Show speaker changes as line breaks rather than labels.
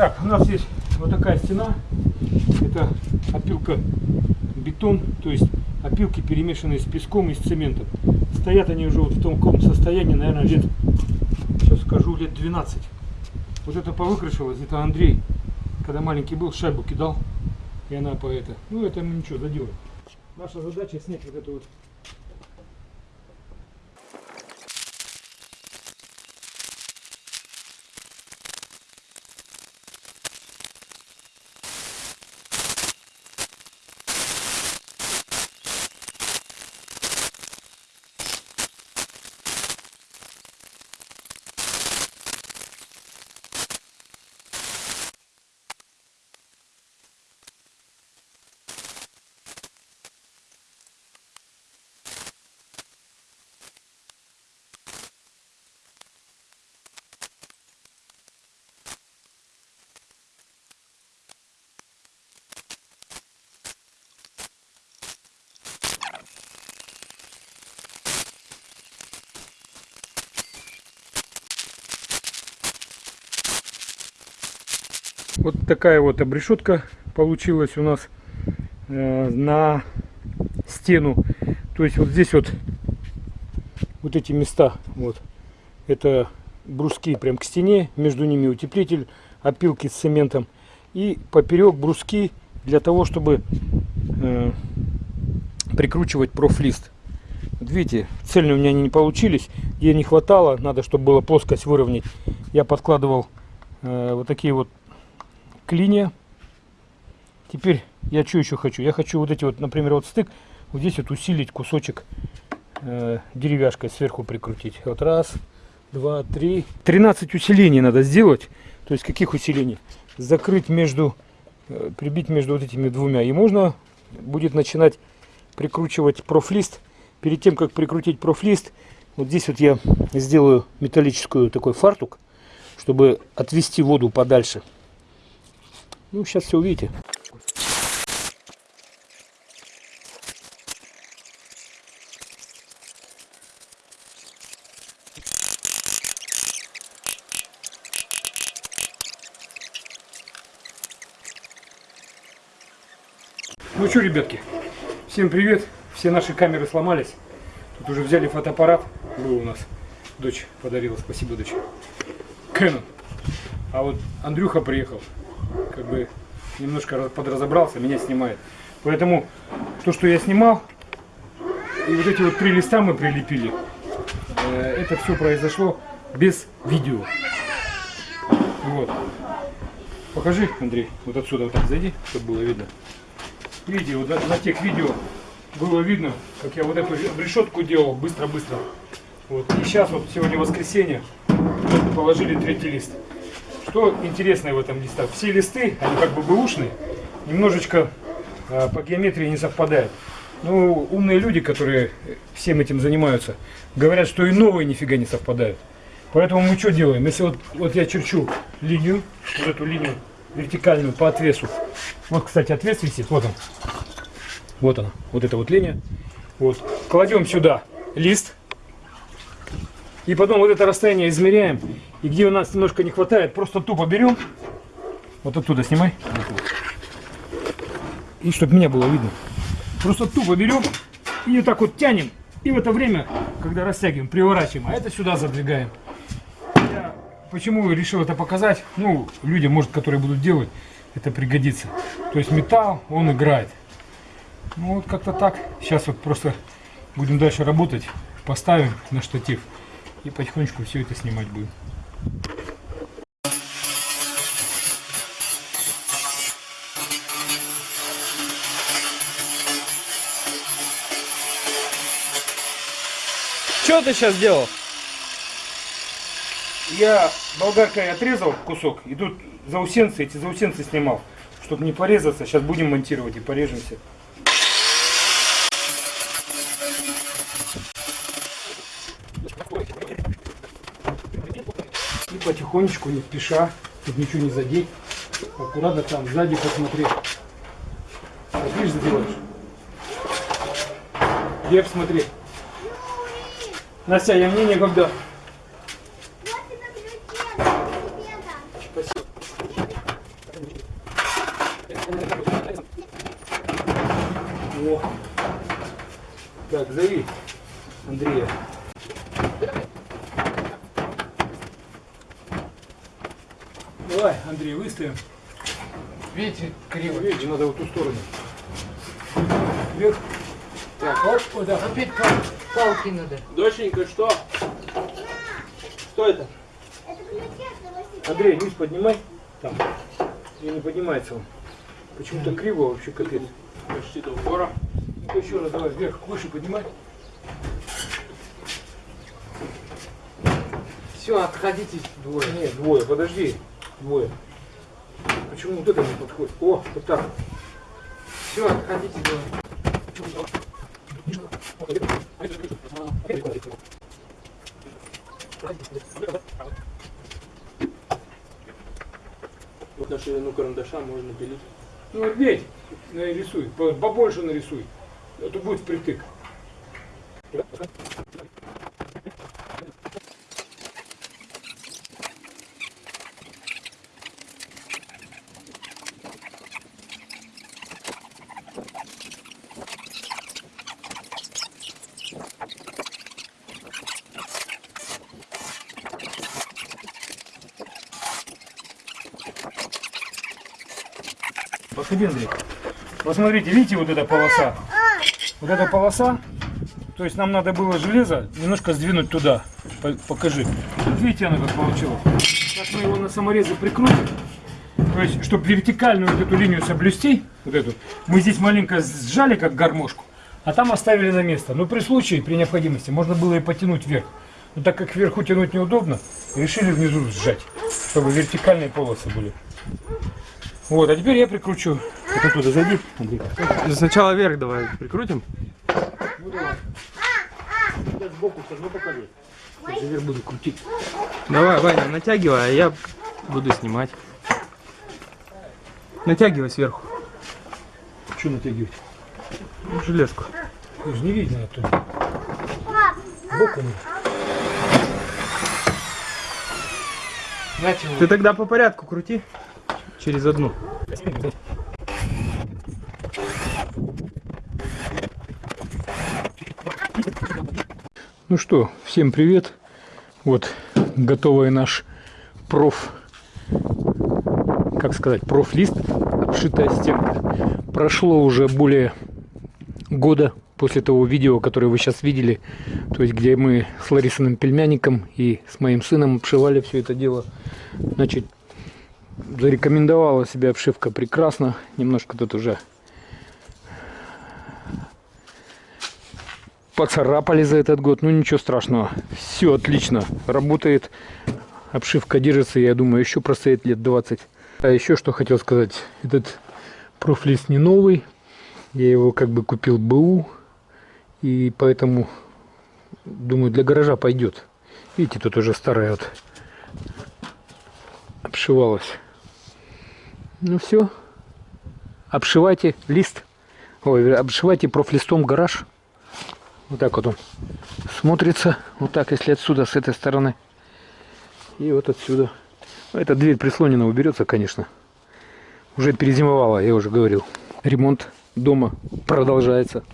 Так, у нас есть вот такая стена. Это опилка бетон, то есть опилки перемешанные с песком и с цементом. Стоят они уже вот в таком состоянии, наверное, лет, сейчас скажу, лет 12. Вот это повыкрашивалось, это Андрей, когда маленький был, шайбу кидал, и она по это. Ну, это мы ничего, заделаем. Наша задача снять вот эту вот Вот такая вот обрешетка получилась у нас э, на стену. То есть вот здесь вот вот эти места, вот, это бруски прям к стене, между ними утеплитель, опилки с цементом. И поперек бруски для того, чтобы э, прикручивать профлист. Вот видите, цельные у меня они не получились, где не хватало, надо, чтобы была плоскость выровнять. Я подкладывал э, вот такие вот клинья. Теперь я что еще хочу? Я хочу вот эти вот, например, вот стык, вот здесь вот усилить кусочек э, деревяшкой сверху прикрутить. Вот раз, два, три. 13 усилений надо сделать. То есть каких усилений? Закрыть между, э, прибить между вот этими двумя. И можно будет начинать прикручивать профлист. Перед тем, как прикрутить профлист, вот здесь вот я сделаю металлическую такой фартук, чтобы отвести воду подальше. Ну, сейчас все увидите. Ну что, ребятки, всем привет. Все наши камеры сломались. Тут уже взяли фотоаппарат. Был у нас. Дочь подарила. Спасибо, дочь. Canon. А вот Андрюха приехал как бы немножко подразобрался, меня снимает. Поэтому то, что я снимал, и вот эти вот три листа мы прилепили, э, это все произошло без видео. Вот. Покажи, Андрей, вот отсюда вот так зайди, чтобы было видно. Видите, вот на, на тех видео было видно, как я вот эту решетку делал быстро-быстро. Вот. И сейчас вот сегодня воскресенье, положили третий лист. Что интересное в этом листах? Все листы, они как бы бэушные, немножечко э, по геометрии не совпадают. Ну, умные люди, которые всем этим занимаются, говорят, что и новые нифига не совпадают. Поэтому мы что делаем? Если вот, вот я черчу линию, вот эту линию вертикальную по отвесу. Вот, кстати, отвес висит, вот он. Вот она, вот эта вот линия. Вот. Кладем сюда лист. И потом вот это расстояние измеряем и где у нас немножко не хватает, просто тупо берем. Вот оттуда снимай. И чтобы меня было видно. Просто тупо берем и вот так вот тянем. И в это время, когда растягиваем, приворачиваем. А это сюда задвигаем. Я почему решил это показать? Ну, людям, может, которые будут делать, это пригодится. То есть металл, он играет. Ну вот как-то так. Сейчас вот просто будем дальше работать. Поставим на штатив. И потихонечку все это снимать будем.
Что ты сейчас делал?
Я болгаркой отрезал кусок, и тут заусенцы, эти заусенцы снимал, чтобы не порезаться. Сейчас будем монтировать и порежемся. потихонечку, не спеша, тут ничего не задеть. Аккуратно там сзади посмотри. Вот видишь, задеваешь. Вверх смотри. Настя, я мне некогда. О. Так, зови Андрея. Давай, Андрей, выставим.
Видите, криво.
Ну, видите, надо вот ту сторону. Вверх.
Так,
вот, вот, да.
Опять палец палки надо.
Доченька, что? Что это?
Андрей, низ поднимай. Там. И не поднимается он. Почему-то криво вообще капец.
Почти до упора.
Ну еще раз давай вверх, выше поднимай.
Все, отходите двое.
Нет, двое, подожди. Двое. Почему вот это не подходит? О, вот так.
Все, отходите двое.
Вот на ширину карандаша можно пилить.
Ну вот медь нарисуй, по- побольше нарисуй. Это будет впритык. Подходи, Андрей. Посмотрите, видите вот эта полоса? Вот эта полоса, то есть нам надо было железо немножко сдвинуть туда. По- Покажи. Видите, оно как получилось. Сейчас мы его на саморезе прикрутим. То есть, чтобы вертикальную вот эту линию соблюсти, вот эту, мы здесь маленько сжали, как гармошку, а там оставили на место. Но при случае, при необходимости, можно было и потянуть вверх. Но так как вверху тянуть неудобно, решили внизу сжать, чтобы вертикальные полосы были. Вот, а теперь я прикручу. Вот оттуда зайди, Андрей.
Сначала вверх давай прикрутим.
Ну давай. Я сбоку все равно покажу. Я вверх буду крутить.
Давай, Ваня, натягивай, а я буду снимать. Натягивай сверху.
Что натягивать?
Железку.
Же не видно оттуда.
Знаете,
Ты тогда по порядку крути. Через одну.
Ну что, всем привет. Вот готовый наш проф, как сказать, профлист, обшитая стенка. Прошло уже более года после того видео, которое вы сейчас видели, то есть где мы с Ларисиным пельмяником и с моим сыном обшивали все это дело. Значит, зарекомендовала себя обшивка прекрасно, немножко тут уже поцарапали за этот год, ну ничего страшного, все отлично, работает, обшивка держится, я думаю, еще простоит лет 20. А еще что хотел сказать, этот профлист не новый, я его как бы купил БУ, и поэтому, думаю, для гаража пойдет. Видите, тут уже старая вот обшивалась. Ну все, обшивайте лист, ой, обшивайте профлистом гараж. Вот так вот он смотрится. Вот так, если отсюда, с этой стороны. И вот отсюда. Эта дверь прислонена, уберется, конечно. Уже перезимовала, я уже говорил. Ремонт дома продолжается.